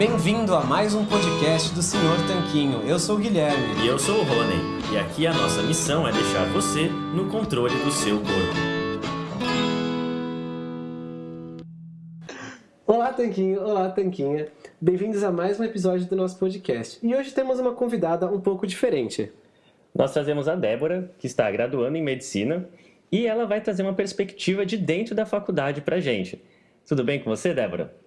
Bem-vindo a mais um podcast do Senhor Tanquinho. Eu sou o Guilherme. E eu sou o Rony. E aqui a nossa missão é deixar você no controle do seu corpo. Olá, Tanquinho. Olá, Tanquinha. Bem-vindos a mais um episódio do nosso podcast. E hoje temos uma convidada um pouco diferente. Nós trazemos a Débora, que está graduando em medicina, e ela vai trazer uma perspectiva de dentro da faculdade para gente. Tudo bem com você, Débora?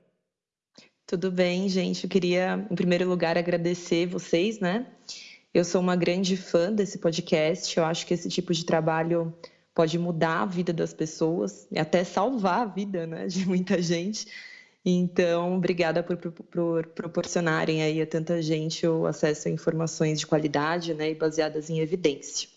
Tudo bem, gente. Eu queria, em primeiro lugar, agradecer vocês, né? Eu sou uma grande fã desse podcast. Eu acho que esse tipo de trabalho pode mudar a vida das pessoas e até salvar a vida, né, de muita gente. Então, obrigada por, por, por, proporcionarem aí a tanta gente o acesso a informações de qualidade, né, e baseadas em evidência.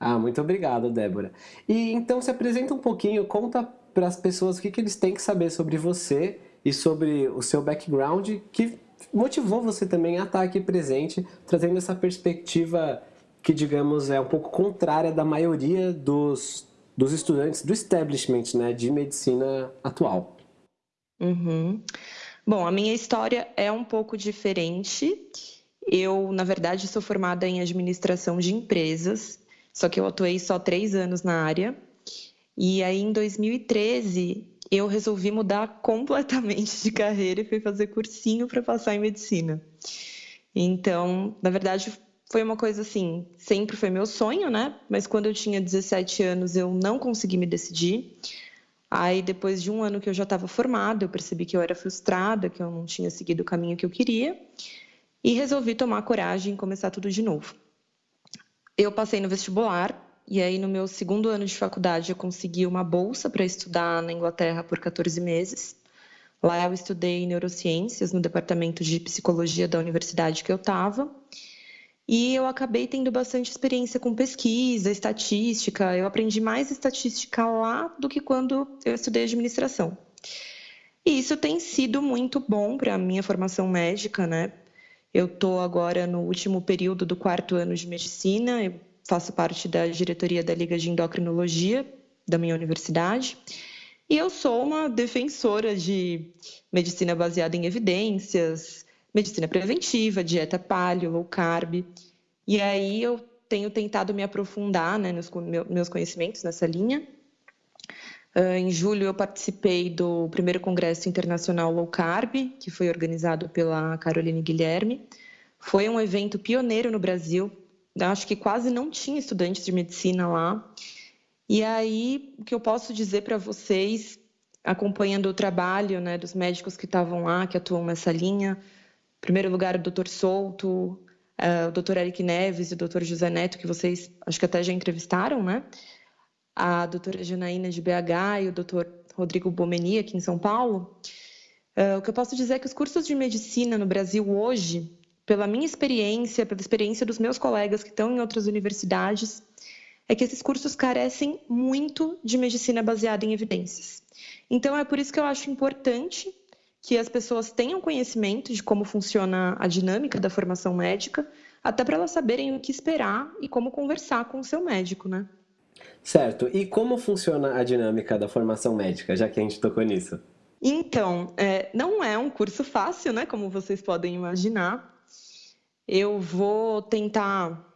Ah, muito obrigado, Débora. E então se apresenta um pouquinho, conta para as pessoas o que, que eles têm que saber sobre você e sobre o seu background que motivou você também a estar aqui presente, trazendo essa perspectiva que, digamos, é um pouco contrária da maioria dos, dos estudantes do establishment né, de medicina atual. Uhum. Bom, a minha história é um pouco diferente. Eu, na verdade, sou formada em administração de empresas, só que eu atuei só três anos na área. E aí, em 2013, eu resolvi mudar completamente de carreira e fui fazer cursinho para passar em medicina. Então, na verdade, foi uma coisa assim, sempre foi meu sonho, né? Mas quando eu tinha 17 anos, eu não consegui me decidir. Aí, depois de um ano que eu já estava formada, eu percebi que eu era frustrada, que eu não tinha seguido o caminho que eu queria, e resolvi tomar coragem e começar tudo de novo. Eu passei no vestibular, e aí, no meu segundo ano de faculdade, eu consegui uma bolsa para estudar na Inglaterra por 14 meses. Lá eu estudei neurociências no departamento de psicologia da universidade que eu estava. E eu acabei tendo bastante experiência com pesquisa, estatística. Eu aprendi mais estatística lá do que quando eu estudei administração. E isso tem sido muito bom para a minha formação médica, né? Eu estou agora no último período do quarto ano de medicina. Eu faço parte da diretoria da Liga de Endocrinologia da minha universidade. E eu sou uma defensora de medicina baseada em evidências, medicina preventiva, dieta paleo, low carb. E aí eu tenho tentado me aprofundar né, nos meus conhecimentos nessa linha. Uh, em julho eu participei do primeiro congresso internacional low carb, que foi organizado pela Caroline Guilherme. Foi um evento pioneiro no Brasil, acho que quase não tinha estudantes de medicina lá. E aí, o que eu posso dizer para vocês, acompanhando o trabalho né, dos médicos que estavam lá, que atuam nessa linha, em primeiro lugar, o doutor Souto, uh, o doutor Eric Neves e o doutor José Neto, que vocês acho que até já entrevistaram, né? A doutora Janaína de BH e o doutor Rodrigo Bomeni, aqui em São Paulo. Uh, o que eu posso dizer é que os cursos de medicina no Brasil hoje pela minha experiência, pela experiência dos meus colegas que estão em outras universidades, é que esses cursos carecem muito de medicina baseada em evidências. Então, é por isso que eu acho importante que as pessoas tenham conhecimento de como funciona a dinâmica da formação médica, até para elas saberem o que esperar e como conversar com o seu médico, né? Certo. E como funciona a dinâmica da formação médica, já que a gente tocou nisso? Então, é, não é um curso fácil, né? Como vocês podem imaginar. Eu vou tentar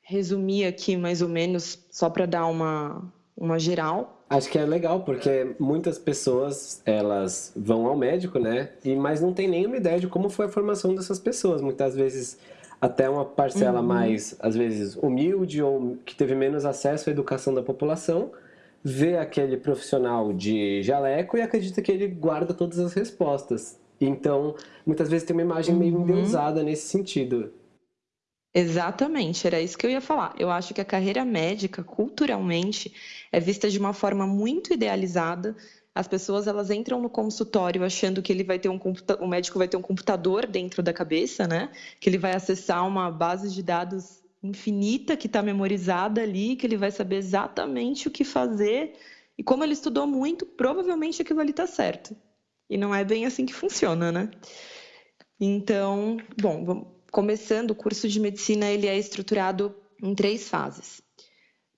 resumir aqui mais ou menos, só para dar uma, uma geral. Acho que é legal, porque muitas pessoas, elas vão ao médico, né? E, mas não tem nenhuma ideia de como foi a formação dessas pessoas. Muitas vezes até uma parcela uhum. mais, às vezes, humilde ou que teve menos acesso à educação da população, vê aquele profissional de jaleco e acredita que ele guarda todas as respostas. Então, muitas vezes tem uma imagem meio uhum. endeusada nesse sentido. Exatamente, era isso que eu ia falar. Eu acho que a carreira médica, culturalmente, é vista de uma forma muito idealizada. As pessoas elas entram no consultório achando que ele vai ter um o médico vai ter um computador dentro da cabeça, né? Que ele vai acessar uma base de dados infinita que está memorizada ali, que ele vai saber exatamente o que fazer. E como ele estudou muito, provavelmente aquilo ali está certo. E não é bem assim que funciona, né? Então, bom, começando o curso de medicina, ele é estruturado em três fases.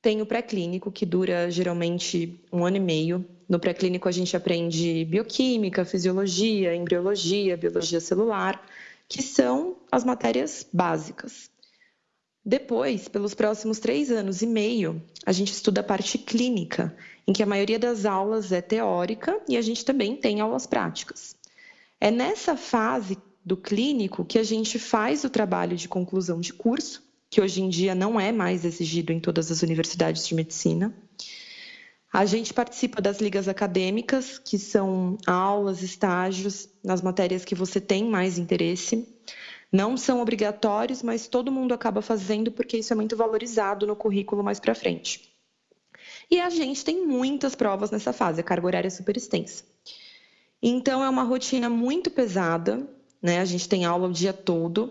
tem o pré-clínico, que dura geralmente um ano e meio. No pré-clínico, a gente aprende bioquímica, fisiologia, embriologia, biologia celular, que são as matérias básicas. Depois, pelos próximos três anos e meio, a gente estuda a parte clínica, em que a maioria das aulas é teórica e a gente também tem aulas práticas. É nessa fase do clínico que a gente faz o trabalho de conclusão de curso, que hoje em dia não é mais exigido em todas as universidades de medicina. A gente participa das ligas acadêmicas, que são aulas, estágios nas matérias que você tem mais interesse. Não são obrigatórios, mas todo mundo acaba fazendo porque isso é muito valorizado no currículo mais para frente. E a gente tem muitas provas nessa fase, a carga horária é super extensa. Então é uma rotina muito pesada, né? A gente tem aula o dia todo.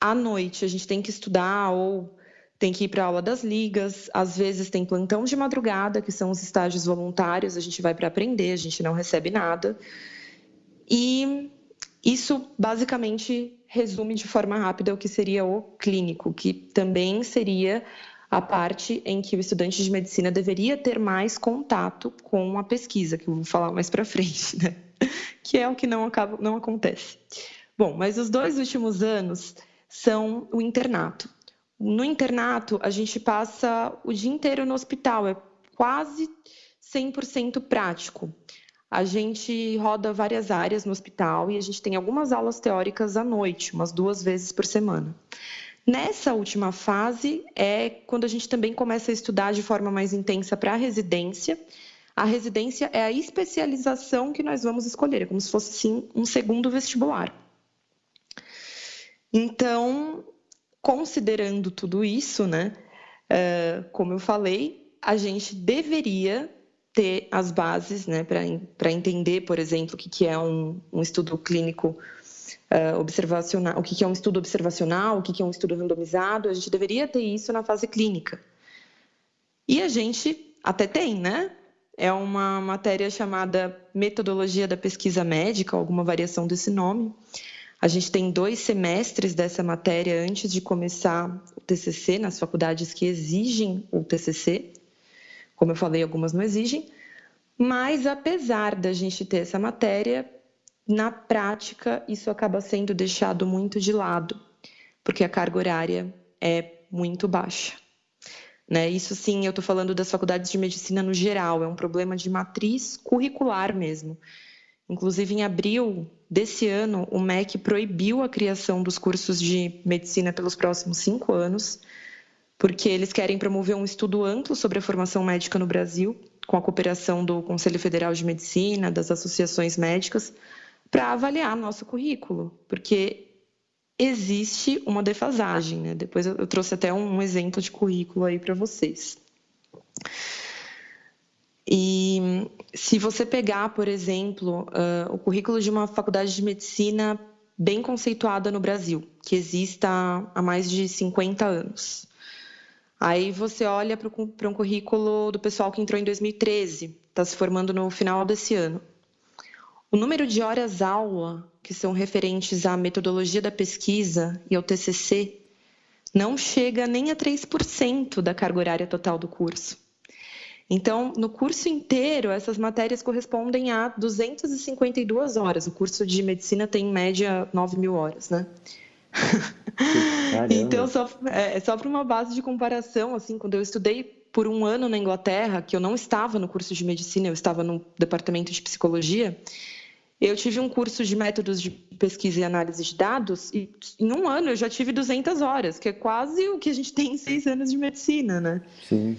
À noite a gente tem que estudar ou tem que ir para a aula das ligas, às vezes tem plantão de madrugada, que são os estágios voluntários, a gente vai para aprender, a gente não recebe nada. E isso basicamente resume de forma rápida o que seria o clínico, que também seria a parte em que o estudante de medicina deveria ter mais contato com a pesquisa, que eu vou falar mais para frente, né? que é o que não, acaba, não acontece. Bom, mas os dois últimos anos são o internato. No internato, a gente passa o dia inteiro no hospital, é quase 100% prático. A gente roda várias áreas no hospital e a gente tem algumas aulas teóricas à noite, umas duas vezes por semana. Nessa última fase é quando a gente também começa a estudar de forma mais intensa para a residência. A residência é a especialização que nós vamos escolher, é como se fosse sim um segundo vestibular. Então, considerando tudo isso, né, uh, como eu falei, a gente deveria ter as bases né, para entender, por exemplo, o que, que é um, um estudo clínico uh, observacional, o que, que é um estudo observacional, o que, que é um estudo randomizado, a gente deveria ter isso na fase clínica. E a gente até tem, né? É uma matéria chamada Metodologia da Pesquisa Médica, alguma variação desse nome, a gente tem dois semestres dessa matéria antes de começar o TCC, nas faculdades que exigem o TCC. Como eu falei, algumas não exigem. Mas, apesar da gente ter essa matéria, na prática, isso acaba sendo deixado muito de lado, porque a carga horária é muito baixa. Né? Isso sim, eu estou falando das faculdades de medicina no geral, é um problema de matriz curricular mesmo. Inclusive, em abril desse ano, o MEC proibiu a criação dos cursos de medicina pelos próximos cinco anos, porque eles querem promover um estudo amplo sobre a formação médica no Brasil, com a cooperação do Conselho Federal de Medicina, das associações médicas, para avaliar nosso currículo, porque existe uma defasagem. Né? Depois eu trouxe até um exemplo de currículo aí para vocês. E se você pegar, por exemplo, uh, o currículo de uma faculdade de medicina bem conceituada no Brasil, que exista há mais de 50 anos. Aí você olha para um currículo do pessoal que entrou em 2013, está se formando no final desse ano. O número de horas-aula que são referentes à metodologia da pesquisa e ao TCC não chega nem a 3% da carga horária total do curso. Então, no curso inteiro, essas matérias correspondem a 252 horas. O curso de medicina tem, em média, 9 mil horas, né? então, só, é, só para uma base de comparação, assim, quando eu estudei por um ano na Inglaterra, que eu não estava no curso de medicina, eu estava no departamento de psicologia, eu tive um curso de métodos de pesquisa e análise de dados e em um ano eu já tive 200 horas, que é quase o que a gente tem em seis anos de medicina, né? Sim.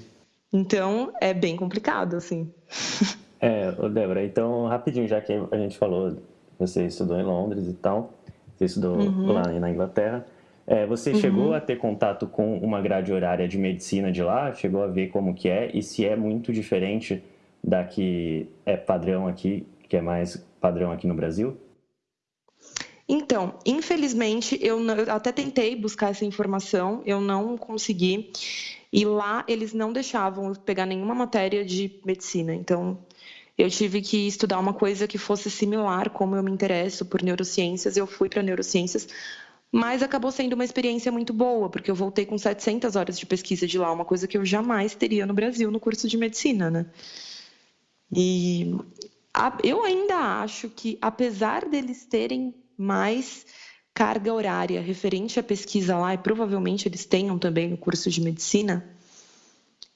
Então, é bem complicado, assim. É, Débora, então, rapidinho, já que a gente falou, você estudou em Londres e tal, você estudou uhum. lá na Inglaterra, é, você uhum. chegou a ter contato com uma grade horária de medicina de lá? Chegou a ver como que é? E se é muito diferente da que é padrão aqui, que é mais padrão aqui no Brasil? Então, infelizmente, eu, não, eu até tentei buscar essa informação, eu não consegui. E lá eles não deixavam eu pegar nenhuma matéria de medicina. Então, eu tive que estudar uma coisa que fosse similar, como eu me interesso por neurociências, eu fui para neurociências, mas acabou sendo uma experiência muito boa, porque eu voltei com 700 horas de pesquisa de lá, uma coisa que eu jamais teria no Brasil no curso de medicina, né? E eu ainda acho que, apesar deles terem mais carga horária referente à pesquisa lá, e provavelmente eles tenham também no curso de medicina,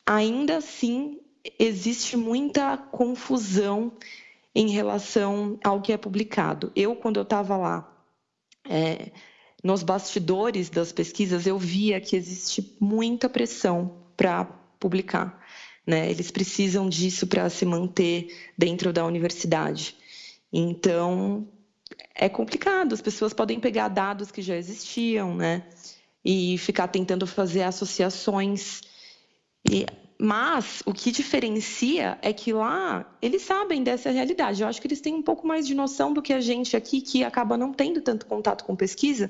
ainda assim existe muita confusão em relação ao que é publicado. Eu, quando eu estava lá, é, nos bastidores das pesquisas, eu via que existe muita pressão para publicar. Né? Eles precisam disso para se manter dentro da universidade. Então, é complicado. As pessoas podem pegar dados que já existiam, né? E ficar tentando fazer associações. E mas o que diferencia é que lá eles sabem dessa realidade. Eu acho que eles têm um pouco mais de noção do que a gente aqui, que acaba não tendo tanto contato com pesquisa.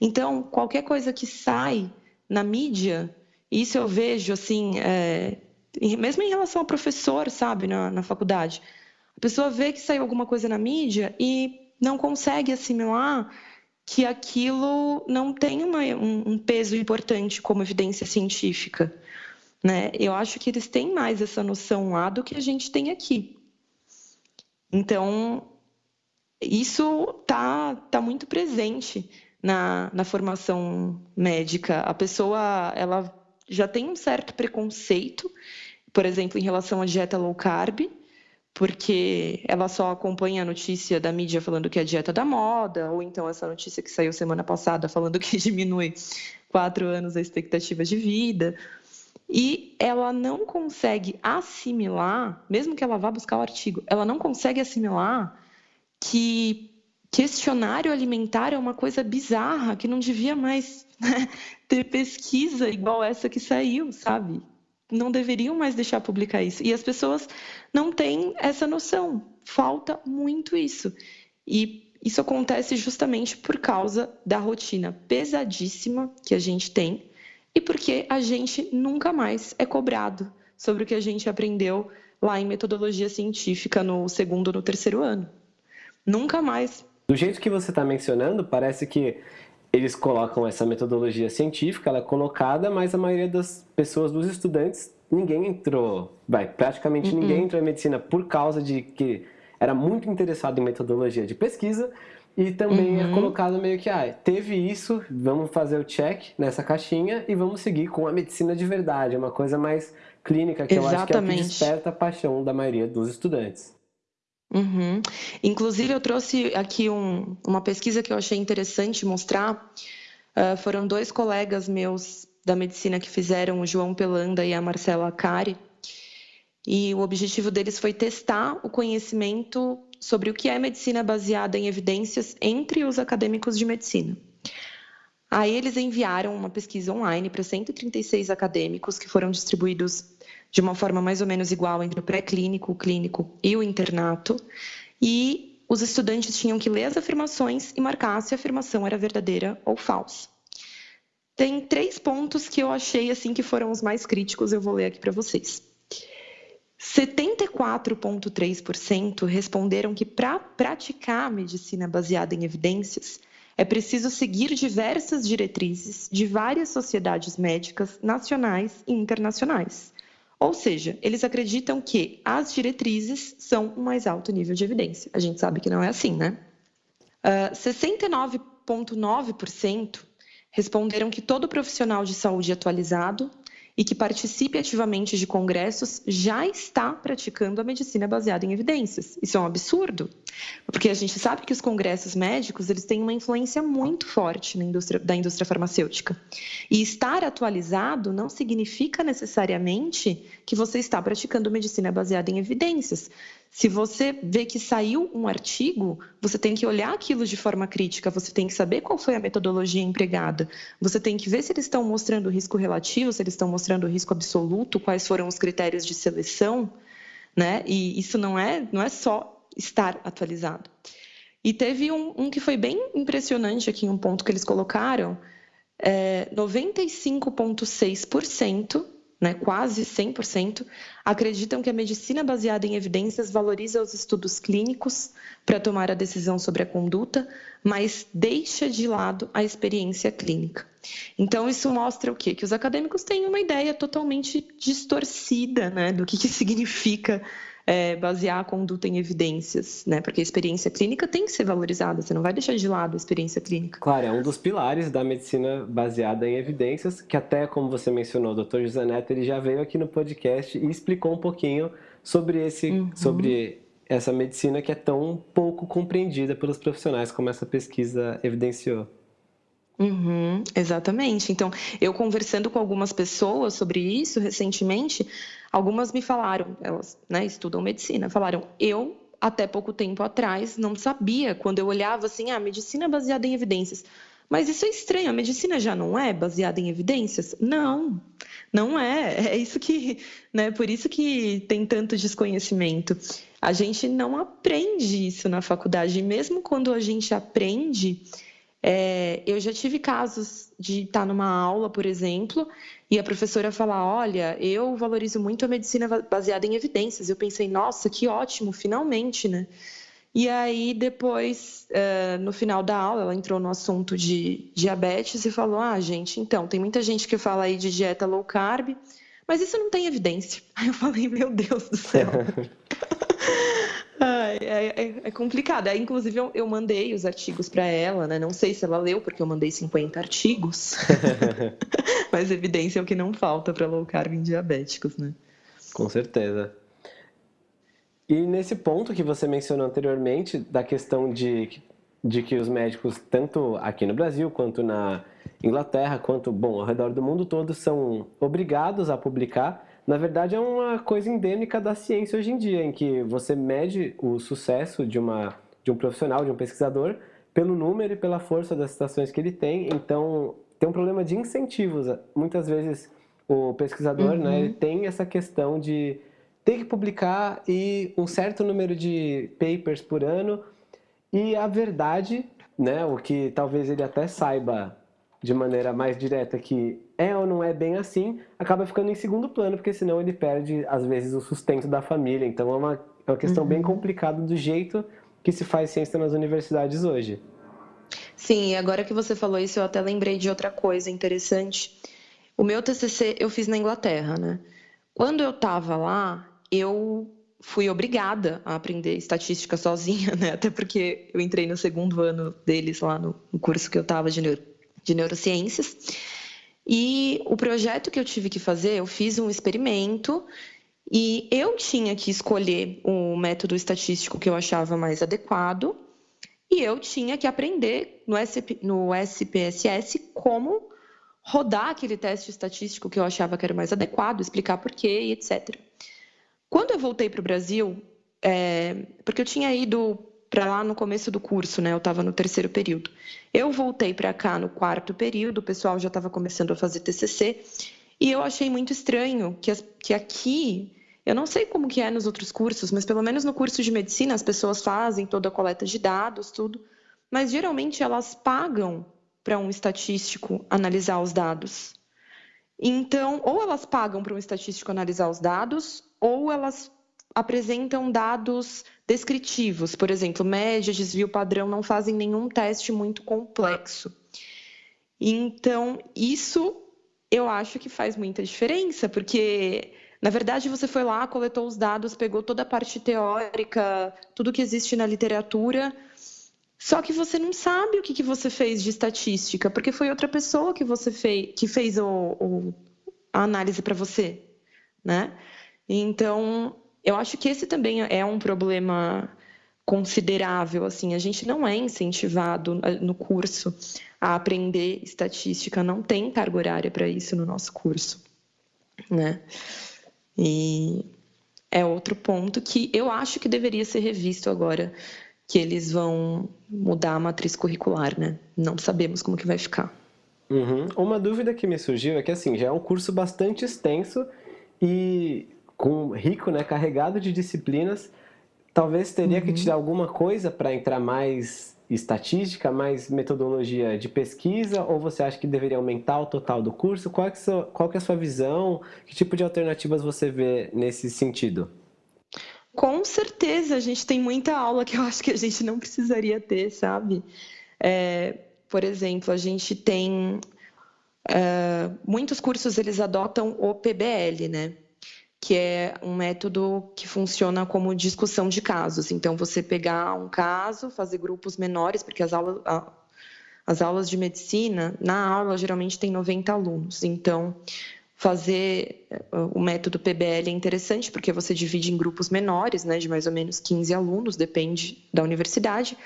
Então, qualquer coisa que sai na mídia, isso eu vejo assim, é, mesmo em relação ao professor, sabe, na, na faculdade. A pessoa vê que saiu alguma coisa na mídia e não consegue assimilar que aquilo não tem uma, um, um peso importante como evidência científica. Né? Eu acho que eles têm mais essa noção lá do que a gente tem aqui. Então, isso tá, tá muito presente na, na formação médica. A pessoa ela já tem um certo preconceito, por exemplo, em relação à dieta low carb, porque ela só acompanha a notícia da mídia falando que é a dieta da moda, ou então essa notícia que saiu semana passada falando que diminui quatro anos a expectativa de vida. E ela não consegue assimilar, mesmo que ela vá buscar o artigo, ela não consegue assimilar que questionário alimentar é uma coisa bizarra, que não devia mais né, ter pesquisa igual essa que saiu, sabe? Não deveriam mais deixar publicar isso. E as pessoas não têm essa noção. Falta muito isso. E isso acontece justamente por causa da rotina pesadíssima que a gente tem e porque a gente nunca mais é cobrado sobre o que a gente aprendeu lá em metodologia científica no segundo ou no terceiro ano. Nunca mais. Do jeito que você está mencionando, parece que eles colocam essa metodologia científica, ela é colocada, mas a maioria das pessoas, dos estudantes, ninguém entrou, vai, praticamente uhum. ninguém entrou em medicina por causa de que era muito interessado em metodologia de pesquisa e também é uhum. é colocado meio que, ah, teve isso, vamos fazer o check nessa caixinha e vamos seguir com a medicina de verdade, é uma coisa mais clínica, que Exatamente. eu acho que é o que desperta a paixão da maioria dos estudantes. Uhum. Inclusive, eu trouxe aqui um, uma pesquisa que eu achei interessante mostrar. Uh, foram dois colegas meus da medicina que fizeram, o João Pelanda e a Marcela Cari. E o objetivo deles foi testar o conhecimento sobre o que é medicina baseada em evidências entre os acadêmicos de medicina. Aí eles enviaram uma pesquisa online para 136 acadêmicos que foram distribuídos de uma forma mais ou menos igual entre o pré-clínico, o clínico e o internato. E os estudantes tinham que ler as afirmações e marcar se a afirmação era verdadeira ou falsa. Tem três pontos que eu achei assim que foram os mais críticos, eu vou ler aqui para vocês. 74,3% responderam que para praticar medicina baseada em evidências é preciso seguir diversas diretrizes de várias sociedades médicas nacionais e internacionais. Ou seja, eles acreditam que as diretrizes são o mais alto nível de evidência. A gente sabe que não é assim, né? Uh, ah, 69,9% responderam que todo profissional de saúde atualizado e que participe ativamente de congressos já está praticando a medicina baseada em evidências. Isso é um absurdo, porque a gente sabe que os congressos médicos eles têm uma influência muito forte na indústria, da indústria farmacêutica. E estar atualizado não significa necessariamente que você está praticando medicina baseada em evidências. Se você vê que saiu um artigo, você tem que olhar aquilo de forma crítica, você tem que saber qual foi a metodologia empregada, você tem que ver se eles estão mostrando risco relativo, se eles estão mostrando risco absoluto, quais foram os critérios de seleção, né? E isso não é, não é só estar atualizado. E teve um, um que foi bem impressionante aqui, um ponto que eles colocaram, é, 95,6% né, quase 100%, acreditam que a medicina baseada em evidências valoriza os estudos clínicos para tomar a decisão sobre a conduta, mas deixa de lado a experiência clínica. Então, isso mostra o quê? Que os acadêmicos têm uma ideia totalmente distorcida né, do que, que significa é, basear a conduta em evidências, né? Porque a experiência clínica tem que ser valorizada, você não vai deixar de lado a experiência clínica. Claro, é um dos pilares da medicina baseada em evidências, que até como você mencionou, o Dr. José Neto, ele já veio aqui no podcast e explicou um pouquinho sobre esse, uhum. sobre essa medicina que é tão pouco compreendida pelos profissionais, como essa pesquisa evidenciou. Uhum, exatamente. Então, eu conversando com algumas pessoas sobre isso recentemente, algumas me falaram, elas né, estudam medicina, falaram, eu até pouco tempo atrás não sabia, quando eu olhava assim, ah, medicina baseada em evidências. Mas isso é estranho, a medicina já não é baseada em evidências? Não, não é. É isso que, né, por isso que tem tanto desconhecimento. A gente não aprende isso na faculdade, e mesmo quando a gente aprende, é, eu já tive casos de estar numa aula, por exemplo, e a professora falar: Olha, eu valorizo muito a medicina baseada em evidências. Eu pensei: Nossa, que ótimo, finalmente, né? E aí, depois, é, no final da aula, ela entrou no assunto de diabetes e falou: Ah, gente, então, tem muita gente que fala aí de dieta low carb, mas isso não tem evidência. Aí eu falei: Meu Deus do céu. é, é, é, complicado. Aí, inclusive, eu, eu mandei os artigos para ela, né? Não sei se ela leu, porque eu mandei 50 artigos. Mas evidência é o que não falta para low carb em diabéticos, né? Com certeza. E nesse ponto que você mencionou anteriormente, da questão de, de que os médicos, tanto aqui no Brasil quanto na Inglaterra, quanto, bom, ao redor do mundo todo, são obrigados a publicar na verdade é uma coisa endêmica da ciência hoje em dia, em que você mede o sucesso de, uma, de um profissional, de um pesquisador, pelo número e pela força das citações que ele tem. Então, tem um problema de incentivos. Muitas vezes o pesquisador uhum. né, ele tem essa questão de ter que publicar e um certo número de papers por ano e a verdade, né, o que talvez ele até saiba de maneira mais direta que é ou não é bem assim, acaba ficando em segundo plano, porque senão ele perde, às vezes, o sustento da família. Então é uma, é uma questão uhum. bem complicada do jeito que se faz ciência nas universidades hoje. Sim, agora que você falou isso, eu até lembrei de outra coisa interessante. O meu TCC eu fiz na Inglaterra, né? Quando eu estava lá, eu fui obrigada a aprender estatística sozinha, né? Até porque eu entrei no segundo ano deles lá no curso que eu estava de de neurociências. E o projeto que eu tive que fazer, eu fiz um experimento e eu tinha que escolher o método estatístico que eu achava mais adequado e eu tinha que aprender no, SP, no SPSS como rodar aquele teste estatístico que eu achava que era mais adequado, explicar por quê e etc. Quando eu voltei para o Brasil, é, porque eu tinha ido para lá no começo do curso, né? Eu estava no terceiro período. Eu voltei para cá no quarto período, o pessoal já estava começando a fazer TCC, e eu achei muito estranho que, que aqui, eu não sei como que é nos outros cursos, mas pelo menos no curso de medicina as pessoas fazem toda a coleta de dados, tudo, mas geralmente elas pagam para um estatístico analisar os dados. Então, ou elas pagam para um estatístico analisar os dados, ou elas apresentam dados descritivos, por exemplo, média, desvio padrão, não fazem nenhum teste muito complexo. Então, isso eu acho que faz muita diferença, porque na verdade você foi lá, coletou os dados, pegou toda a parte teórica, tudo que existe na literatura, só que você não sabe o que, que você fez de estatística, porque foi outra pessoa que você fez, que fez o, o a análise para você, né? Então, eu acho que esse também é um problema considerável, assim, a gente não é incentivado eh, no curso a aprender estatística, não tem carga horária para isso no nosso curso, né? E é outro ponto que eu acho que deveria ser revisto agora que eles vão mudar a matriz curricular, né? Não sabemos como que vai ficar. Uhum. Uma dúvida que me surgiu é que assim já é um curso bastante extenso e com rico, né, carregado de disciplinas. talvez teria uhum. que tirar alguma coisa para entrar mais estatística, mais metodologia de pesquisa, ou você acha que deveria aumentar o total do curso? Qual é, sua, qual é a sua visão? Que tipo de alternativas você vê nesse sentido? Com certeza, a gente tem muita aula que eu acho que a gente não precisaria ter, sabe? É, por exemplo, a gente tem é, muitos cursos eles adotam o PBL, né? Que é um método que funciona como discussão de casos. Então, você pegar um caso, fazer grupos menores, porque as aulas, as aulas de medicina, na aula geralmente tem 90 alunos. Então, fazer eh, o método PBL é interessante porque você divide em grupos menores, né, de mais ou menos 15 alunos, depende da universidade,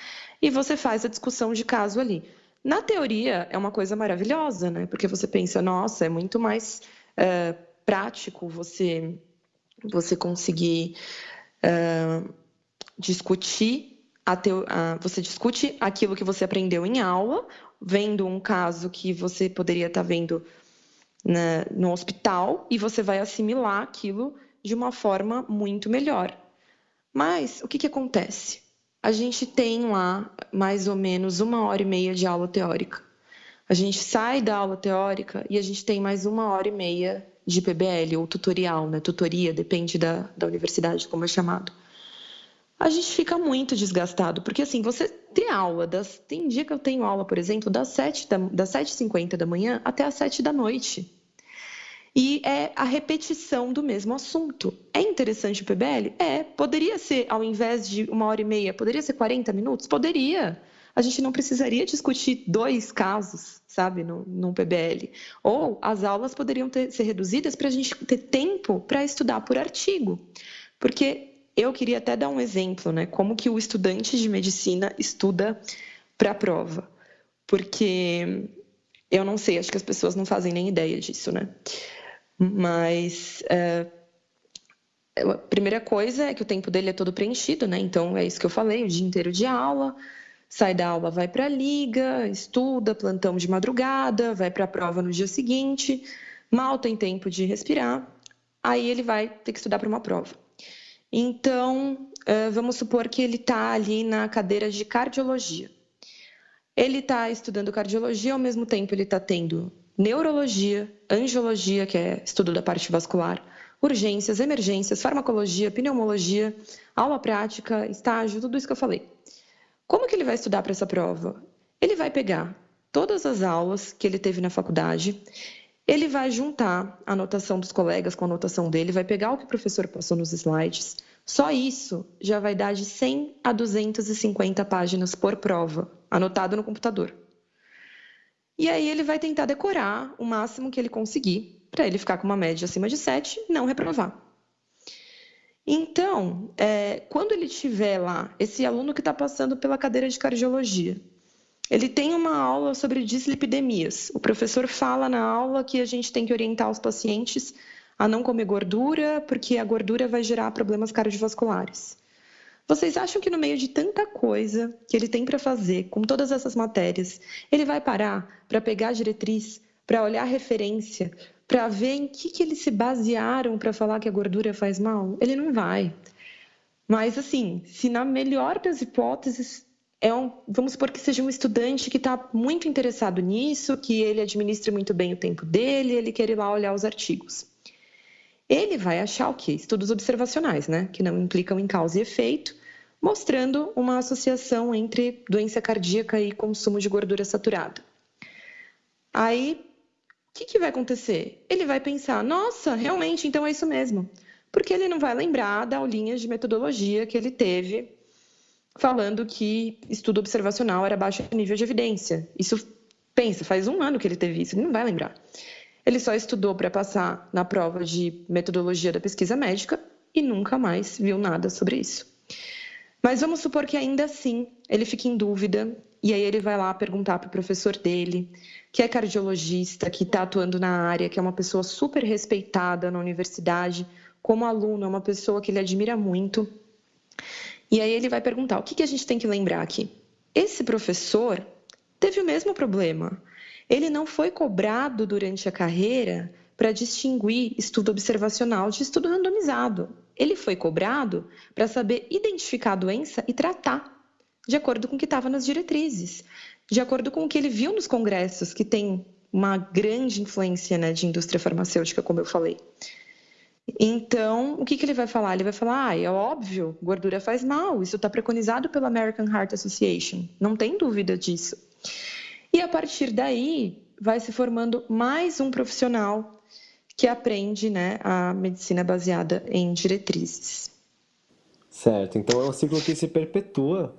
e você faz a discussão de caso ali. Na teoria, é uma coisa maravilhosa, né? Porque você pensa, nossa, é muito mais é, prático você, você conseguir é, discutir, a teo, a, você discute aquilo que você aprendeu em aula, vendo um caso que você poderia estar vendo na, no hospital, e você vai assimilar aquilo de uma forma muito melhor. Mas o que, que acontece? a gente tem lá mais ou menos uma hora e meia de aula teórica. A gente sai da aula teórica e a gente tem mais uma hora e meia de PBL, ou tutorial, né? Tutoria, depende da, da universidade, como é chamado. A gente fica muito desgastado, porque assim, você tem aula, das, tem dia que eu tenho aula, por exemplo, das 7 da, das 7h50 da manhã até as 7 da noite. E é a repetição do mesmo assunto. É interessante o PBL? É. Poderia ser, ao invés de uma hora e meia, poderia ser 40 minutos? Poderia. A gente não precisaria discutir dois casos, sabe, no, PBL. Ou as aulas poderiam ter, ser reduzidas para a gente ter tempo para estudar por artigo. Porque eu queria até dar um exemplo, né? Como que o estudante de medicina estuda para a prova. Porque eu não sei, acho que as pessoas não fazem nem ideia disso, né? Mas é, a primeira coisa é que o tempo dele é todo preenchido, né? Então é isso que eu falei, o dia inteiro de aula, sai da aula, vai para a liga, estuda, plantão de madrugada, vai para a prova no dia seguinte, mal tem tempo de respirar, aí ele vai ter que estudar para uma prova. Então, vamos supor que ele está ali na cadeira de cardiologia. Ele está estudando cardiologia, ao mesmo tempo ele está tendo neurologia, angiologia, que é estudo da parte vascular, urgências, emergências, farmacologia, pneumologia, aula prática, estágio, tudo isso que eu falei. Como que ele vai estudar para essa prova? Ele vai pegar todas as aulas que ele teve na faculdade, ele vai juntar a anotação dos colegas com a anotação dele, vai pegar o que o professor passou nos slides. Só isso já vai dar de 100 a 250 páginas por prova, anotado no computador. E aí ele vai tentar decorar o máximo que ele conseguir, para ele ficar com uma média acima de 7 e não reprovar. Então, é, quando ele tiver lá, esse aluno que está passando pela cadeira de cardiologia, ele tem uma aula sobre dislipidemias. O professor fala na aula que a gente tem que orientar os pacientes a não comer gordura, porque a gordura vai gerar problemas cardiovasculares. Vocês acham que no meio de tanta coisa que ele tem para fazer, com todas essas matérias, ele vai parar para pegar a diretriz, para olhar a referência, para ver em que, que eles se basearam para falar que a gordura faz mal? Ele não vai. Mas, assim, se na melhor das hipóteses, é um, vamos supor que seja um estudante que está muito interessado nisso, que ele administre muito bem o tempo dele, ele quer ir lá olhar os artigos. Ele vai achar o quê? Estudos observacionais, né? Que não implicam em causa e efeito, mostrando uma associação entre doença cardíaca e consumo de gordura saturada. Aí, o que, que vai acontecer? Ele vai pensar, nossa, realmente, então é isso mesmo. Porque ele não vai lembrar da aulinha de metodologia que ele teve falando que estudo observacional era baixo nível de evidência. Isso, pensa, faz um ano que ele teve isso, ele não vai lembrar. Ele só estudou para passar na prova de metodologia da pesquisa médica e nunca mais viu nada sobre isso. Mas vamos supor que ainda assim ele fique em dúvida e aí ele vai lá perguntar para o professor dele, que é cardiologista, que está atuando na área, que é uma pessoa super respeitada na universidade, como aluno, é uma pessoa que ele admira muito. E aí ele vai perguntar: o que, que a gente tem que lembrar aqui? Esse professor teve o mesmo problema. Ele não foi cobrado durante a carreira para distinguir estudo observacional de estudo randomizado. ele foi cobrado para saber identificar a doença e tratar, de acordo com o que estava nas diretrizes, de acordo com o que ele viu nos congressos, que tem uma grande influência né, de indústria farmacêutica, como eu falei. Então, o que, que ele vai falar? Ele vai falar: ah, é óbvio, gordura faz mal, isso está preconizado pela American Heart Association, não tem dúvida disso. E a partir daí, vai se formando mais um profissional que aprende né, a medicina baseada em diretrizes. Certo, então é um ciclo que se perpetua,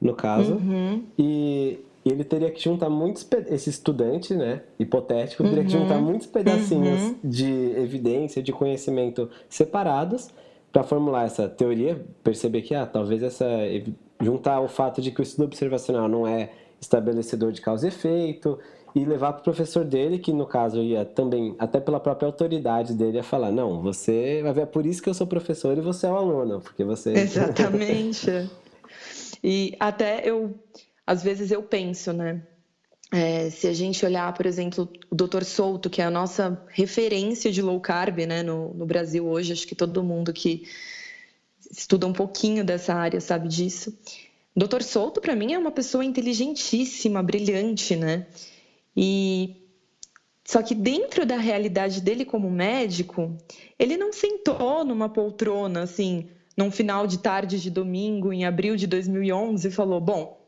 no caso, uhum. e ele teria que juntar muitos esse estudante, né, hipotético, teria uhum. que juntar uhum. muitos pedacinhos uhum. de evidência, de conhecimento separados para formular essa teoria, perceber que ah, talvez essa juntar o fato de que o estudo observacional não é estabelecedor de causa e efeito e levar para o professor dele, que no caso ia também, até pela própria autoridade dele, a falar: não, você vai ver, é por isso que eu sou professor e você é o aluno, porque você. Exatamente. e até eu, às vezes eu penso, né? É, se a gente olhar, por exemplo, o Dr. Souto, que é a nossa referência de low carb né, no, no Brasil hoje, acho que todo mundo que estuda um pouquinho dessa área sabe disso. O Dr. Souto, para mim, é uma pessoa inteligentíssima, brilhante, né? E só que dentro da realidade dele como médico, ele não sentou numa poltrona assim, num final de tarde de domingo em abril de 2011 e falou: "Bom,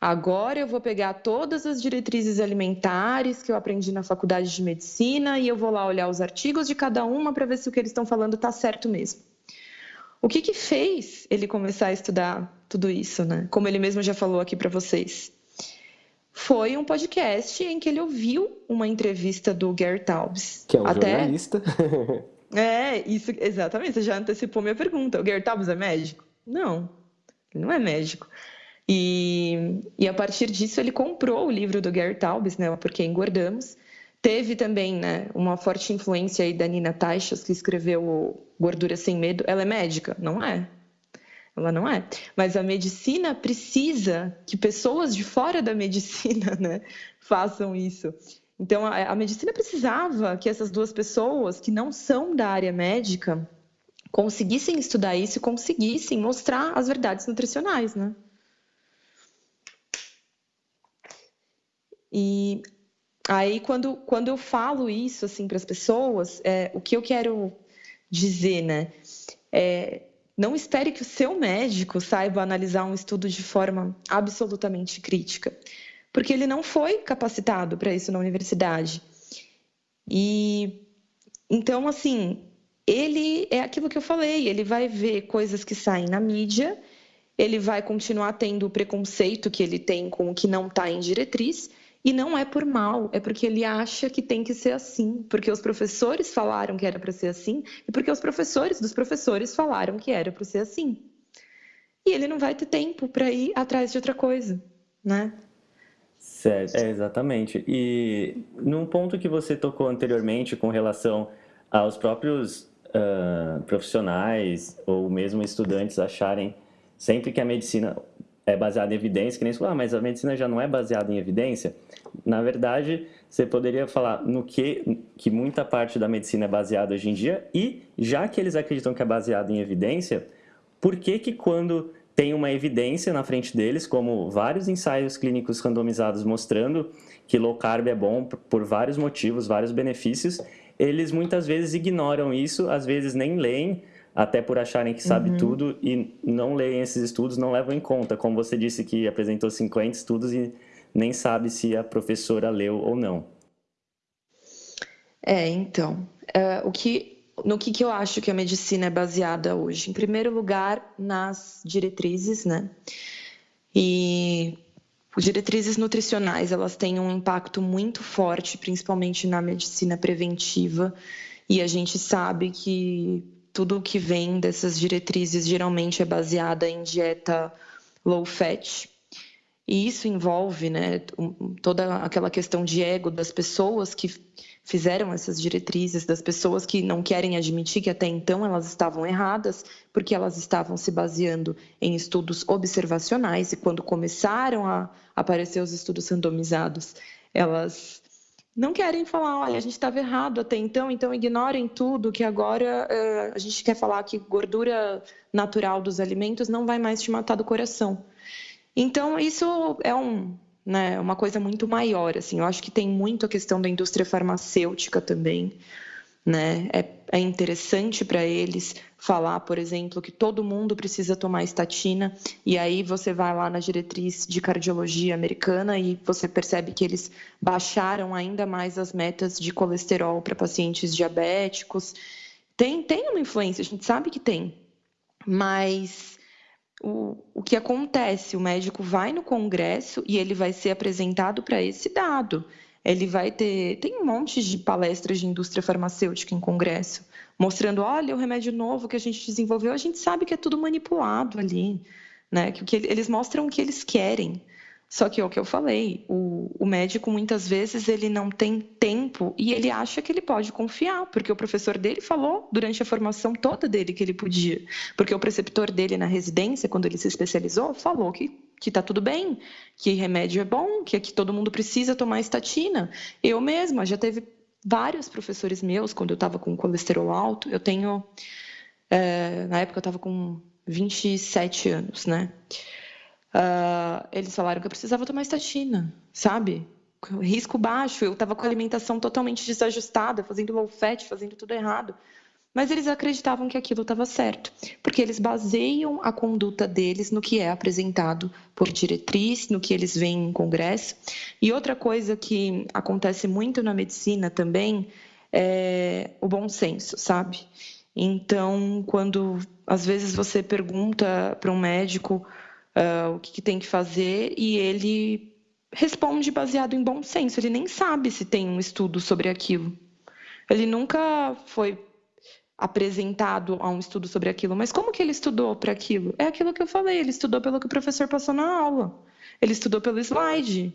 agora eu vou pegar todas as diretrizes alimentares que eu aprendi na faculdade de medicina e eu vou lá olhar os artigos de cada uma para ver se o que eles estão falando está certo mesmo". O que que fez ele começar a estudar tudo isso, né? Como ele mesmo já falou aqui para vocês foi um podcast em que ele ouviu uma entrevista do Gary Taubes. Que é um Até... jornalista. é, isso, exatamente, você já antecipou minha pergunta. O Gary Taubes é médico? Não, ele não é médico. E, e a partir disso ele comprou o livro do Gary Taubes, né, Porque Engordamos. Teve também né, uma forte influência aí da Nina Taixas, que escreveu Gordura Sem Medo. Ela é médica? Não é ela não é. Mas a medicina precisa que pessoas de fora da medicina né, façam isso. Então, a, a medicina precisava que essas duas pessoas, que não são da área médica, conseguissem estudar isso e conseguissem mostrar as verdades nutricionais, né? E aí, quando, quando eu falo isso assim para as pessoas, é, o que eu quero dizer, né? É, não espere que o seu médico saiba analisar um estudo de forma absolutamente crítica, porque ele não foi capacitado para isso na universidade. E então, assim, ele é aquilo que eu falei, ele vai ver coisas que saem na mídia, ele vai continuar tendo o preconceito que ele tem com o que não está em diretriz, e não é por mal, é porque ele acha que tem que ser assim, porque os professores falaram que era para ser assim e porque os professores dos professores falaram que era para ser assim. E ele não vai ter tempo para ir atrás de outra coisa, né? Certo, é exatamente. E num ponto que você tocou anteriormente com relação aos próprios uh, profissionais ou mesmo estudantes acharem sempre que a medicina é baseada em evidência, que nem falou, ah, mas a medicina já não é baseada em evidência. Na verdade, você poderia falar no que, que muita parte da medicina é baseada hoje em dia e, já que eles acreditam que é baseada em evidência, por que que quando tem uma evidência na frente deles, como vários ensaios clínicos randomizados mostrando que low carb é bom por vários motivos, vários benefícios, eles muitas vezes ignoram isso, às vezes nem leem, até por acharem que sabe uhum. tudo e não leem esses estudos, não levam em conta. Como você disse que apresentou 50 estudos e nem sabe se a professora leu ou não. É, então, uh, o que, no que, que eu acho que a medicina é baseada hoje? Em primeiro lugar, nas diretrizes, né? E diretrizes nutricionais, elas têm um impacto muito forte, principalmente na medicina preventiva, e a gente sabe que tudo que vem dessas diretrizes geralmente é baseada em dieta low fat. E isso envolve né, toda aquela questão de ego das pessoas que fizeram essas diretrizes, das pessoas que não querem admitir que até então elas estavam erradas, porque elas estavam se baseando em estudos observacionais, e quando começaram a aparecer os estudos randomizados, elas não querem falar, olha, a gente estava errado até então, então ignorem tudo, que agora uh, a gente quer falar que gordura natural dos alimentos não vai mais te matar do coração. Então, isso é um, né, uma coisa muito maior, assim, eu acho que tem muito a questão da indústria farmacêutica também, né? É, é interessante para eles falar, por exemplo, que todo mundo precisa tomar estatina, e aí você vai lá na diretriz de cardiologia americana e você percebe que eles baixaram ainda mais as metas de colesterol para pacientes diabéticos. Tem, tem uma influência, a gente sabe que tem, mas o, o que acontece? O médico vai no congresso e ele vai ser apresentado para esse dado ele vai ter. Tem um monte de palestras de indústria farmacêutica em congresso, mostrando: olha, o remédio novo que a gente desenvolveu, a gente sabe que é tudo manipulado ali, né? Que, eles mostram o que eles querem. Só que é o que eu falei, o, o, médico muitas vezes ele não tem tempo e ele acha que ele pode confiar, porque o professor dele falou durante a formação toda dele que ele podia, porque o preceptor dele na residência, quando ele se especializou, falou que que está tudo bem, que remédio é bom, que aqui todo mundo precisa tomar estatina. Eu mesma já teve vários professores meus quando eu estava com colesterol alto. Eu tenho, é, na época eu estava com 27 anos, né? Uh, eles falaram que eu precisava tomar estatina, sabe? Risco baixo, eu estava com a alimentação totalmente desajustada, fazendo low fat, fazendo tudo errado. Mas eles acreditavam que aquilo estava certo, porque eles baseiam a conduta deles no que é apresentado por diretriz, no que eles veem em congresso. E outra coisa que acontece muito na medicina também é o bom senso, sabe? Então, quando às vezes você pergunta para um médico uh, o que, que tem que fazer e ele responde baseado em bom senso. Ele nem sabe se tem um estudo sobre aquilo. Ele nunca foi apresentado a um estudo sobre aquilo. Mas como que ele estudou para aquilo? É aquilo que eu falei, ele estudou pelo que o professor passou na aula. Ele estudou pelo slide.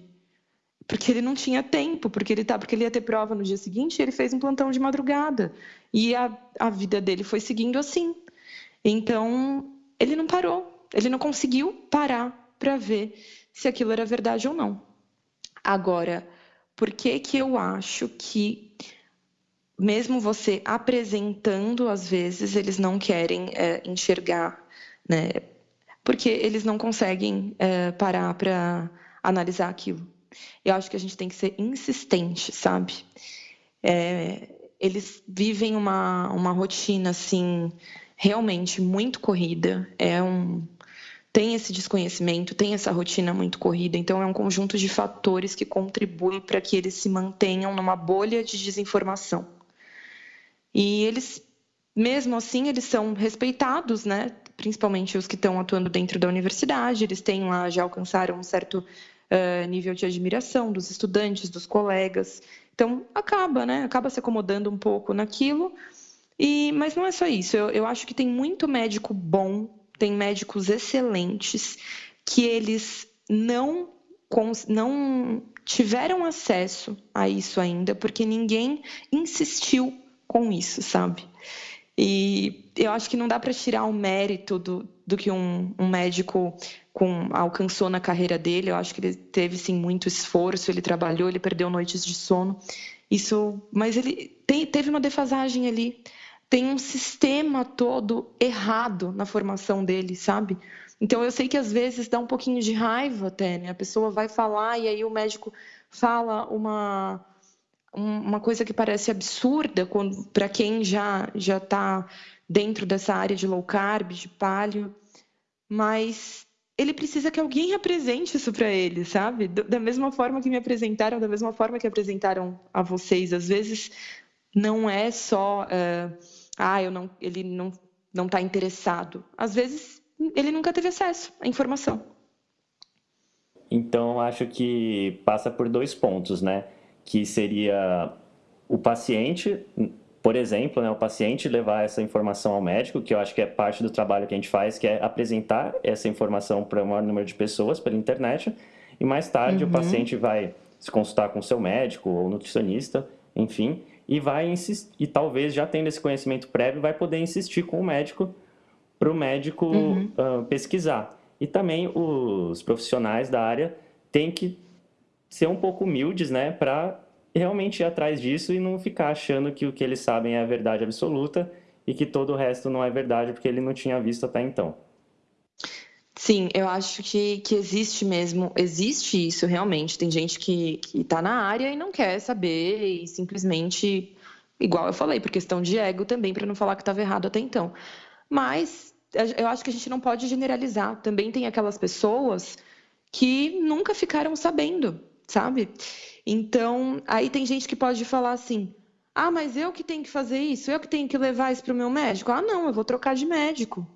Porque ele não tinha tempo, porque ele tá, porque ele ia ter prova no dia seguinte, e ele fez um plantão de madrugada. E a, a vida dele foi seguindo assim. Então, ele não parou. Ele não conseguiu parar para ver se aquilo era verdade ou não. Agora, por que que eu acho que mesmo você apresentando, às vezes eles não querem é, enxergar, né? Porque eles não conseguem é, parar para analisar aquilo. Eu acho que a gente tem que ser insistente, sabe? É, eles vivem uma, uma rotina assim realmente muito corrida. É um tem esse desconhecimento, tem essa rotina muito corrida, então é um conjunto de fatores que contribuem para que eles se mantenham numa bolha de desinformação. E eles, mesmo assim, eles são respeitados, né? principalmente os que estão atuando dentro da universidade, eles têm lá, já alcançaram um certo uh, nível de admiração dos estudantes, dos colegas. Então, acaba, né? Acaba se acomodando um pouco naquilo. E, mas não é só isso. Eu, eu acho que tem muito médico bom tem médicos excelentes que eles não, não tiveram acesso a isso ainda, porque ninguém insistiu com isso, sabe? E eu acho que não dá para tirar o mérito do, do que um, um, médico com, alcançou na carreira dele. Eu acho que ele teve sim muito esforço, ele trabalhou, ele perdeu noites de sono. Isso, mas ele teve uma defasagem ali tem um sistema todo errado na formação dele, sabe? Então eu sei que às vezes dá um pouquinho de raiva até, né? A pessoa vai falar e aí o médico fala uma uma coisa que parece absurda para quem já já está dentro dessa área de low carb, de paleo, mas ele precisa que alguém apresente isso para ele, sabe? Da mesma forma que me apresentaram, da mesma forma que apresentaram a vocês. Às vezes não é só uh, ah, eu não, ele não não está interessado. Às vezes ele nunca teve acesso à informação. Então acho que passa por dois pontos, né? Que seria o paciente, por exemplo, né, o paciente levar essa informação ao médico, que eu acho que é parte do trabalho que a gente faz, que é apresentar essa informação para o maior número de pessoas pela internet, e mais tarde uhum. o paciente vai se consultar com o seu médico ou nutricionista, enfim, e vai insistir, e talvez já tendo esse conhecimento prévio, vai poder insistir com o médico para o médico uhum. uh, pesquisar. E também os profissionais da área têm que ser um pouco humildes, né, para realmente ir atrás disso e não ficar achando que o que eles sabem é a verdade absoluta e que todo o resto não é verdade porque ele não tinha visto até então. Sim, eu acho que, que existe mesmo, existe isso realmente. Tem gente que está na área e não quer saber e simplesmente, igual eu falei, por questão de ego também, para não falar que estava errado até então. Mas eu acho que a gente não pode generalizar. Também tem aquelas pessoas que nunca ficaram sabendo, sabe? Então, aí tem gente que pode falar assim: ah, mas eu que tenho que fazer isso, eu que tenho que levar isso para o meu médico. Ah, não, eu vou trocar de médico.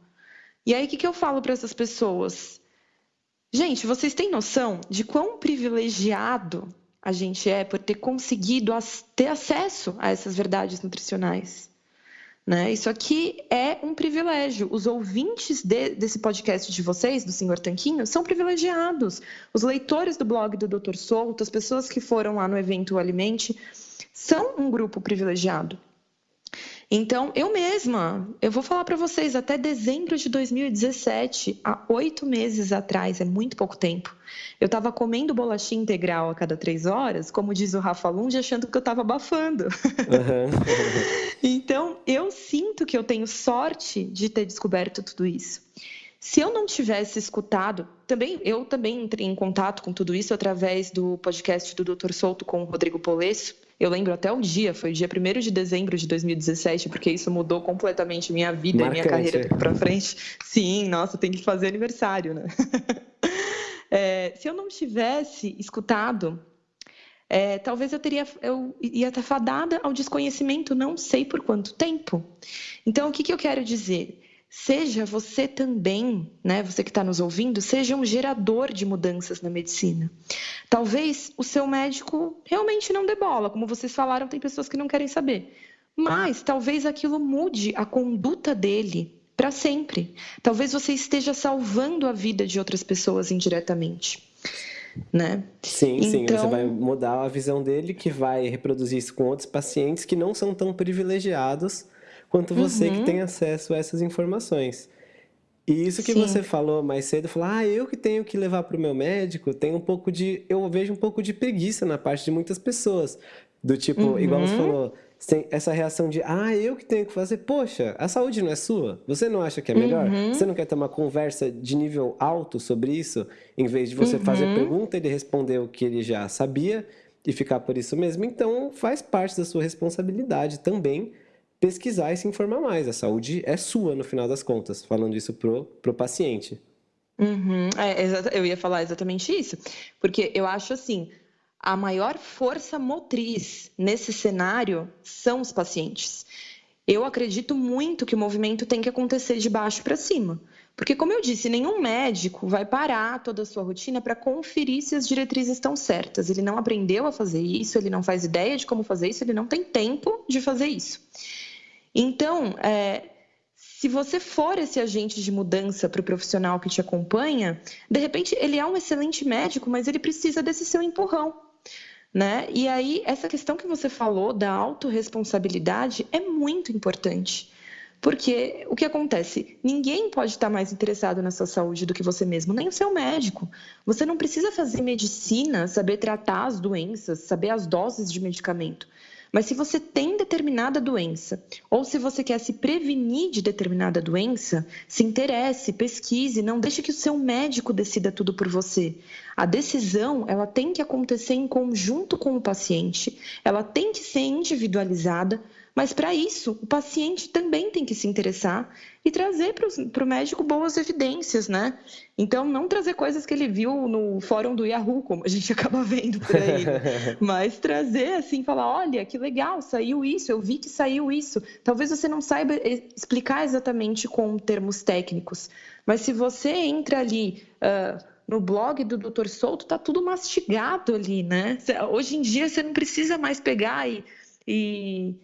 E aí, o que, que eu falo para essas pessoas? Gente, vocês têm noção de quão privilegiado a gente é por ter conseguido ter acesso a essas verdades nutricionais? Né? Isso aqui é um privilégio. Os ouvintes de, desse podcast de vocês, do Senhor Tanquinho, são privilegiados. Os leitores do blog do Dr. Souto, as pessoas que foram lá no evento Alimente, são um grupo privilegiado. Então, eu mesma, eu vou falar para vocês, até dezembro de 2017, há oito meses atrás, é muito pouco tempo, eu estava comendo bolachinha integral a cada três horas, como diz o Rafa Lund, achando que eu estava abafando. Uhum. então, eu sinto que eu tenho sorte de ter descoberto tudo isso. Se eu não tivesse escutado, também eu também entrei em contato com tudo isso através do podcast do Dr. Souto com o Rodrigo Polesso, eu lembro até o dia, foi dia 1 de dezembro de 2017, porque isso mudou completamente minha vida Marcante. e minha carreira daqui para frente. Sim, nossa, tem que fazer aniversário, né? É, se eu não tivesse escutado, é, talvez eu teria, eu ia estar fadada ao desconhecimento, não sei por quanto tempo. Então, o que, que eu quero dizer? Seja você também, né, você que está nos ouvindo, seja um gerador de mudanças na medicina. Talvez o seu médico realmente não dê bola, como vocês falaram, tem pessoas que não querem saber. Mas talvez aquilo mude a conduta dele para sempre. Talvez você esteja salvando a vida de outras pessoas indiretamente. Né? Sim, então... sim, você então vai mudar a visão dele, que vai reproduzir isso com outros pacientes que não são tão privilegiados quanto você uhum. que tem acesso a essas informações. E isso que Sim. você falou mais cedo, falar, ah, eu que tenho que levar para o meu médico, tem um pouco de, eu vejo um pouco de preguiça na parte de muitas pessoas, do tipo, uhum. igual você falou, tem essa reação de, ah, eu que tenho que fazer, poxa, a saúde não é sua? Você não acha que é melhor? Uhum. Você não quer ter uma conversa de nível alto sobre isso, em vez de você uhum. fazer pergunta e ele responder o que ele já sabia e ficar por isso mesmo? Então, faz parte da sua responsabilidade também pesquisar e se informar mais. A saúde é sua, no final das contas, falando isso pro, pro paciente. Uhum, é, eu ia falar exatamente isso, porque eu acho assim, a maior força motriz nesse cenário são os pacientes. Eu acredito muito que o movimento tem que acontecer de baixo para cima. Porque, como eu disse, nenhum médico vai parar toda a sua rotina para conferir se as diretrizes estão certas. Ele não aprendeu a fazer isso, ele não faz ideia de como fazer isso, ele não tem tempo de fazer isso. Então, é, se você for esse agente de mudança para o profissional que te acompanha, de repente ele é um excelente médico, mas ele precisa desse seu empurrão. Né? E aí, essa questão que você falou da autorresponsabilidade é muito importante. Porque o que acontece? Ninguém pode estar mais interessado na sua saúde do que você mesmo, nem o seu médico. Você não precisa fazer medicina, saber tratar as doenças, saber as doses de medicamento. Mas se você tem determinada doença, ou se você quer se prevenir de determinada doença, se interesse, pesquise, não deixe que o seu médico decida tudo por você. A decisão, ela tem que acontecer em conjunto com o paciente, ela tem que ser individualizada, mas para isso, o paciente também tem que se interessar e trazer para o médico boas evidências, né? Então, não trazer coisas que ele viu no fórum do Yahoo, como a gente acaba vendo por aí, né? mas trazer assim, falar: olha, que legal, saiu isso, eu vi que saiu isso. Talvez você não saiba explicar exatamente com termos técnicos, mas se você entra ali. Uh, no blog do Dr. Souto tá tudo mastigado ali, né? Hoje em dia você não precisa mais pegar e, e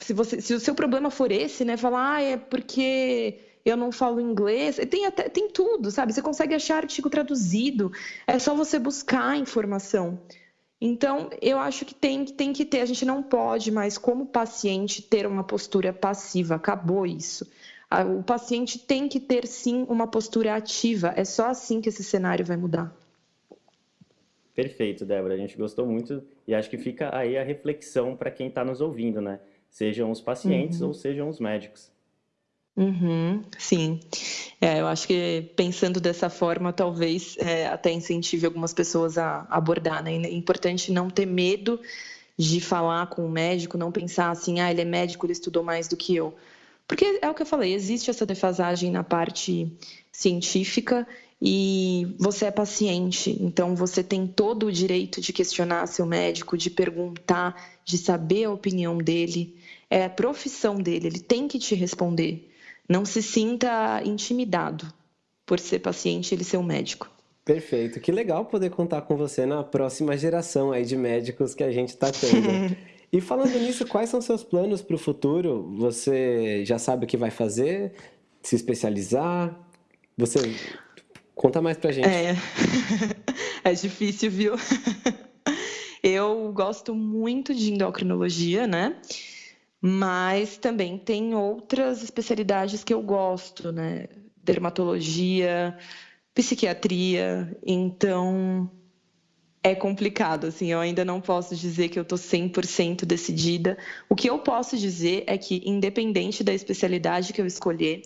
se, você, se o seu problema for esse, né, falar, ah, é porque eu não falo inglês, tem até tem tudo, sabe? Você consegue achar artigo traduzido, é só você buscar informação. Então, eu acho que tem, tem que ter, a gente não pode mais, como paciente, ter uma postura passiva, acabou isso. O paciente tem que ter sim uma postura ativa, é só assim que esse cenário vai mudar. Perfeito, Débora. A gente gostou muito e acho que fica aí a reflexão para quem está nos ouvindo, né? Sejam os pacientes uhum. ou sejam os médicos. Uhum, sim. É, eu acho que pensando dessa forma, talvez é, até incentive algumas pessoas a abordar, né? É importante não ter medo de falar com o médico, não pensar assim, ah, ele é médico, ele estudou mais do que eu. Porque é o que eu falei, existe essa defasagem na parte científica e você é paciente, então você tem todo o direito de questionar seu médico, de perguntar, de saber a opinião dele. É a profissão dele, ele tem que te responder. Não se sinta intimidado por ser paciente e ele ser um médico. Perfeito. Que legal poder contar com você na próxima geração aí de médicos que a gente está tendo. e falando nisso, quais são seus planos para o futuro? Você já sabe o que vai fazer? Se especializar? Você Conta mais pra gente. É, é difícil, viu? Eu gosto muito de endocrinologia, né? Mas também tem outras especialidades que eu gosto, né? Dermatologia, psiquiatria. Então, é complicado, assim, eu ainda não posso dizer que eu estou 100% decidida. O que eu posso dizer é que, independente da especialidade que eu escolher,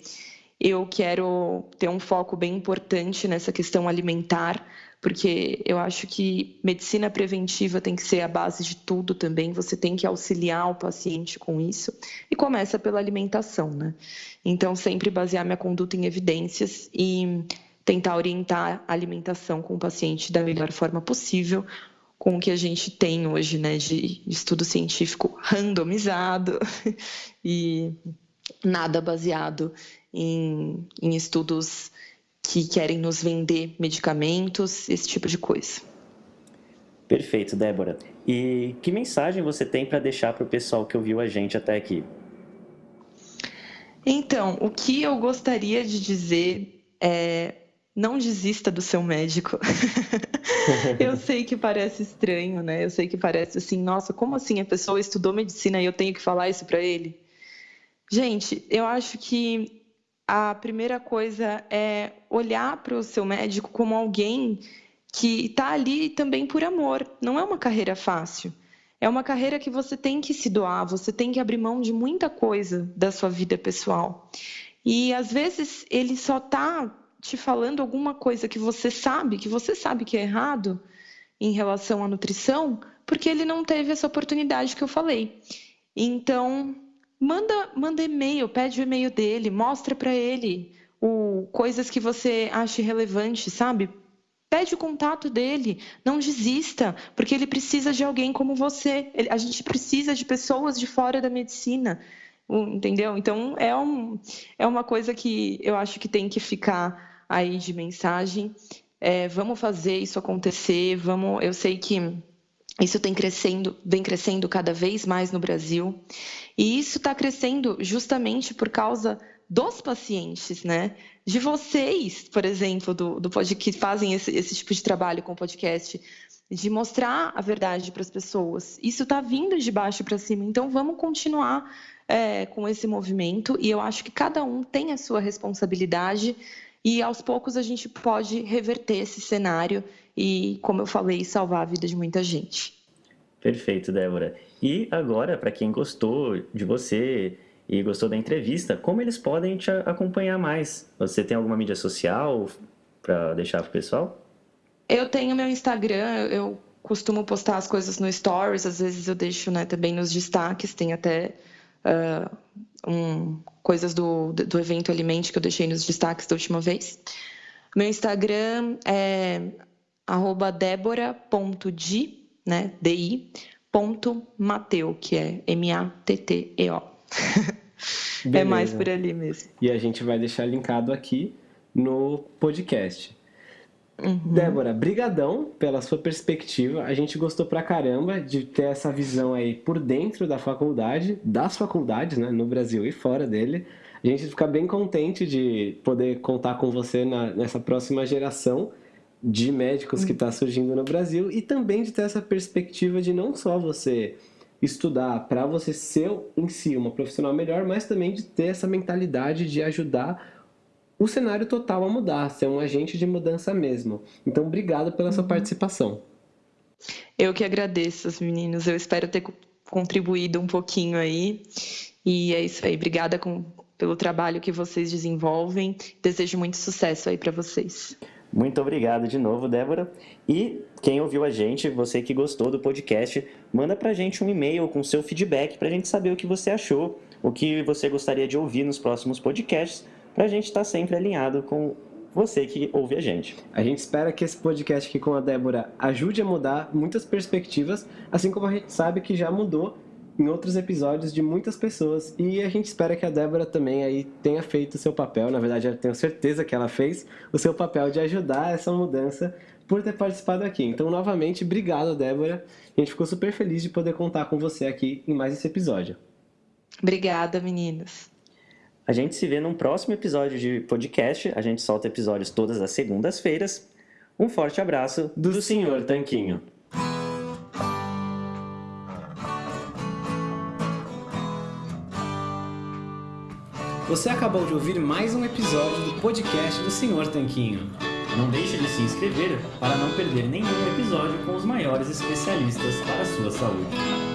eu quero ter um foco bem importante nessa questão alimentar, porque eu acho que medicina preventiva tem que ser a base de tudo também. Você tem que auxiliar o paciente com isso e começa pela alimentação, né? Então, sempre basear minha conduta em evidências e tentar orientar a alimentação com o paciente da melhor forma possível, com o que a gente tem hoje, né, de estudo científico randomizado e nada baseado em, em estudos que querem nos vender medicamentos, esse tipo de coisa. Perfeito, Débora. E que mensagem você tem para deixar para o pessoal que ouviu a gente até aqui? Então, o que eu gostaria de dizer é não desista do seu médico. eu sei que parece estranho, né? Eu sei que parece assim, nossa, como assim a pessoa estudou medicina e eu tenho que falar isso para ele? Gente, eu acho que a primeira coisa é olhar para o seu médico como alguém que está ali também por amor. Não é uma carreira fácil. É uma carreira que você tem que se doar, você tem que abrir mão de muita coisa da sua vida pessoal. E às vezes ele só está te falando alguma coisa que você sabe, que você sabe que é errado em relação à nutrição, porque ele não teve essa oportunidade que eu falei. Então, manda, manda e-mail, pede o e-mail dele, mostra para ele o, coisas que você acha relevante, sabe? Pede o contato dele, não desista, porque ele precisa de alguém como você. Ele, a gente precisa de pessoas de fora da medicina, entendeu? Então é, um, é uma coisa que eu acho que tem que ficar aí de mensagem. É, vamos fazer isso acontecer, vamos. Eu sei que isso tem crescendo, vem crescendo cada vez mais no Brasil. E isso está crescendo justamente por causa dos pacientes, né? De vocês, por exemplo, do, do que fazem esse, esse tipo de trabalho com podcast, de mostrar a verdade para as pessoas. Isso está vindo de baixo para cima, então vamos continuar é, com esse movimento. E eu acho que cada um tem a sua responsabilidade e aos poucos a gente pode reverter esse cenário e, como eu falei, salvar a vida de muita gente. Perfeito, Débora. E agora, para quem gostou de você e gostou da entrevista, como eles podem te acompanhar mais? Você tem alguma mídia social para deixar para o pessoal? Eu tenho meu Instagram, eu costumo postar as coisas no Stories, às vezes eu deixo né, também nos destaques, tem até uh, um, coisas do, do evento Alimente que eu deixei nos destaques da última vez. Meu Instagram é arroba né, D-I, ponto Mateu, que é M-A-T-T-E-O. é mais por ali mesmo. E a gente vai deixar linkado aqui no podcast. Uhum. Débora, brigadão pela sua perspectiva. A gente gostou pra caramba de ter essa visão aí por dentro da faculdade, das faculdades, né, no Brasil e fora dele. A gente fica bem contente de poder contar com você na, nessa próxima geração de médicos que está surgindo no Brasil e também de ter essa perspectiva de não só você estudar para você ser em si uma profissional melhor, mas também de ter essa mentalidade de ajudar o cenário total a mudar, ser um agente de mudança mesmo. Então, obrigado pela sua uhum. participação. Eu que agradeço, meninos. Eu espero ter contribuído um pouquinho aí. E é isso aí. Obrigada com, pelo trabalho que vocês desenvolvem. Desejo muito sucesso aí para vocês. Muito obrigado de novo, Débora. E quem ouviu a gente, você que gostou do podcast, manda pra gente um e-mail com seu feedback pra gente saber o que você achou, o que você gostaria de ouvir nos próximos podcasts, pra gente estar tá sempre alinhado com você que ouve a gente. A gente espera que esse podcast aqui com a Débora ajude a mudar muitas perspectivas, assim como a gente sabe que já mudou em outros episódios de muitas pessoas. E a gente espera que a Débora também aí tenha feito o seu papel, na verdade eu tenho certeza que ela fez o seu papel de ajudar essa mudança por ter participado aqui. Então, novamente, obrigado, Débora. A gente ficou super feliz de poder contar com você aqui em mais esse episódio. Obrigada, meninas. A gente se vê num próximo episódio de podcast. A gente solta episódios todas as segundas-feiras. Um forte abraço do, do Senhor Tanquinho. Você acabou de ouvir mais um episódio do podcast do Senhor Tanquinho. Não deixe de se inscrever para não perder nenhum episódio com os maiores especialistas para a sua saúde.